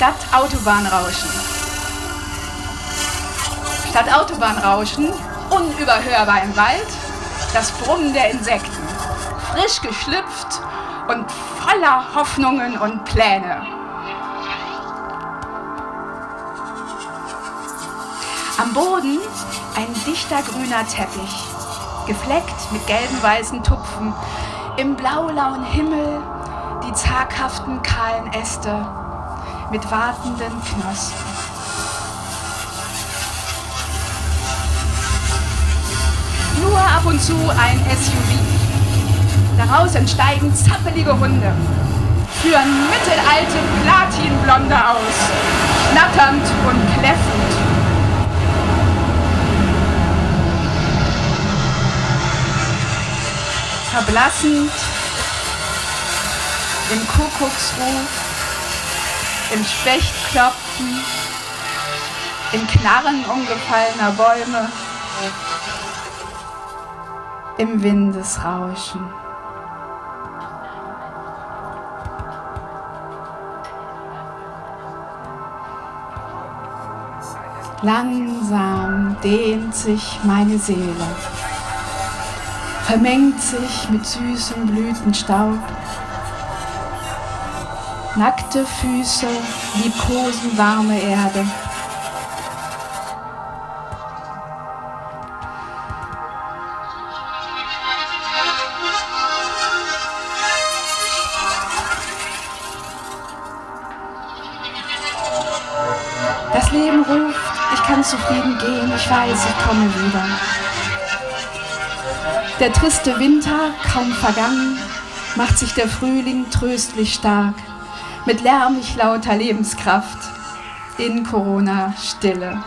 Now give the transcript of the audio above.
Statt Autobahnrauschen. Statt Autobahnrauschen, unüberhörbar im Wald, das Brummen der Insekten. Frisch geschlüpft und voller Hoffnungen und Pläne. Am Boden ein dichter grüner Teppich, gefleckt mit gelben weißen Tupfen, im blaulauen Himmel die zaghaften kahlen Äste mit wartenden Knospen. Nur ab und zu ein SUV. Daraus entsteigen zappelige Hunde, führen mittelalte Platinblonde aus, schnatternd und kläffend. Verblassend im Kuckucksruf, im Spechtklopfen, im Knarren umgefallener Bäume, im Windesrauschen. Langsam dehnt sich meine Seele, vermengt sich mit süßem Blütenstaub Nackte Füße liebkosen warme Erde. Das Leben ruft, ich kann zufrieden gehen, ich weiß, ich komme wieder. Der triste Winter, kaum vergangen, macht sich der Frühling tröstlich stark mit lärmig lauter Lebenskraft in Corona-Stille.